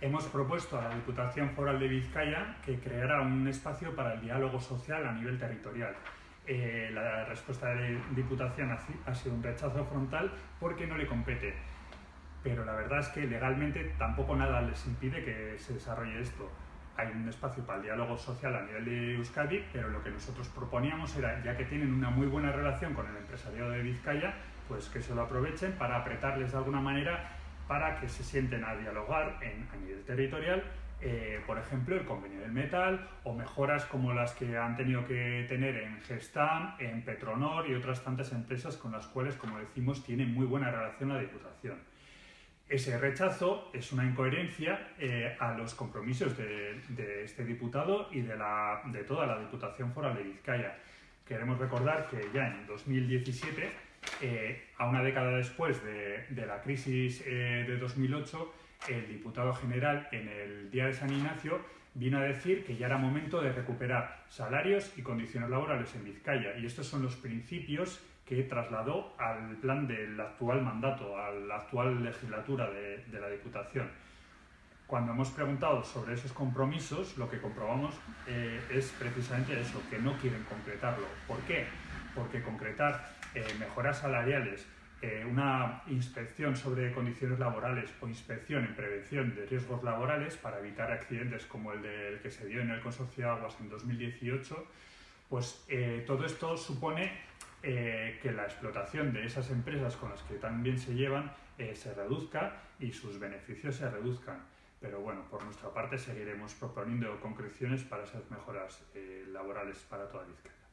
hemos propuesto a la Diputación Foral de Vizcaya que creara un espacio para el diálogo social a nivel territorial. Eh, la respuesta de la Diputación ha sido un rechazo frontal porque no le compete. Pero la verdad es que legalmente tampoco nada les impide que se desarrolle esto. Hay un espacio para el diálogo social a nivel de Euskadi, pero lo que nosotros proponíamos era, ya que tienen una muy buena relación con el empresariado de Vizcaya, pues que se lo aprovechen para apretarles de alguna manera para que se sienten a dialogar en, a nivel territorial, eh, por ejemplo, el convenio del metal o mejoras como las que han tenido que tener en Gestam, en Petronor y otras tantas empresas con las cuales, como decimos, tienen muy buena relación la Diputación. Ese rechazo es una incoherencia eh, a los compromisos de, este diputado y de, de toda la Diputación Foral de Vizcaya. Queremos recordar que ya en 2017 eh, a una década después de, la crisis eh, de 2008, el diputado general en el Día de San Ignacio vino a decir que ya era momento de recuperar salarios y condiciones laborales en Vizcaya. Y estos son los principios que trasladó al plan del actual mandato, a la actual legislatura de, la Diputación. Cuando hemos preguntado sobre esos compromisos, lo que comprobamos eh, es precisamente eso, que no quieren concretarlo. ¿Por qué? Porque concretar eh, mejoras salariales, eh, una inspección sobre condiciones laborales o inspección en prevención de riesgos laborales para evitar accidentes como el del que se dio en el Consorcio de Aguas en 2018, pues eh, todo esto supone que la explotación de esas empresas con las que también se llevan se reduzca y sus beneficios se reduzcan. Pero bueno, por nuestra parte seguiremos proponiendo concreciones para esas mejoras laborales para toda Vizcaya.